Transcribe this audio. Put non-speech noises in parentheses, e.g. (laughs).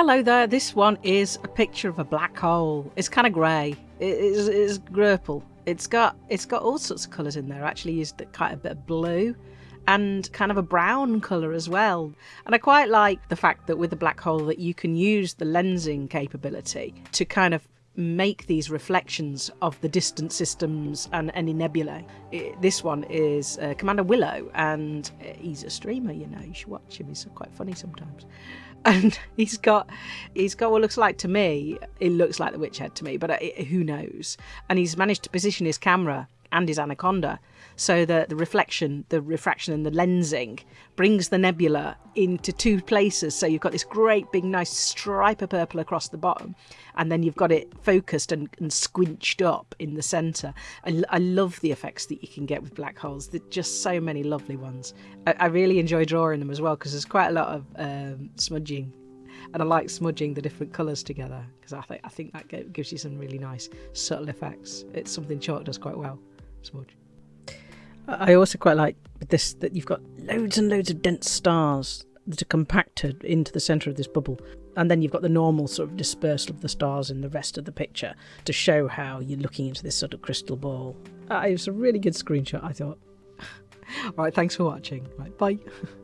Hello there, this one is a picture of a black hole. It's kind of grey. It is it's grurple. It's got it's got all sorts of colours in there. I actually used quite a bit of blue and kind of a brown colour as well. And I quite like the fact that with the black hole that you can use the lensing capability to kind of make these reflections of the distant systems and any nebulae. It, this one is uh, Commander Willow, and uh, he's a streamer. You know, you should watch him. He's quite funny sometimes. (laughs) And he's got, he's got what looks like to me. It looks like the witch head to me, but uh, who knows? And he's managed to position his camera and his anaconda so that the reflection, the refraction, and the lensing brings the nebula into two places. So you've got this great big nice stripe of purple across the bottom, and then you've got it focused and, and squinched up in the centre. I, I, love the effects that you can get with black holes. There's just so many lovely ones. I, I really enjoy drawing them as well because there's quite a lot of um, smudging and I like smudging the different colours together because I think I think that gives you some really nice subtle effects. It's something chalk does quite well. Smudge. I also quite like this that you've got loads and loads of dense stars that are compacted into the centre of this bubble. And then you've got the normal sort of dispersal of the stars in the rest of the picture to show how you're looking into this sort of crystal ball. Uh, it was a really good screenshot, I thought. (laughs) All right, thanks for watching. Right, bye. (laughs)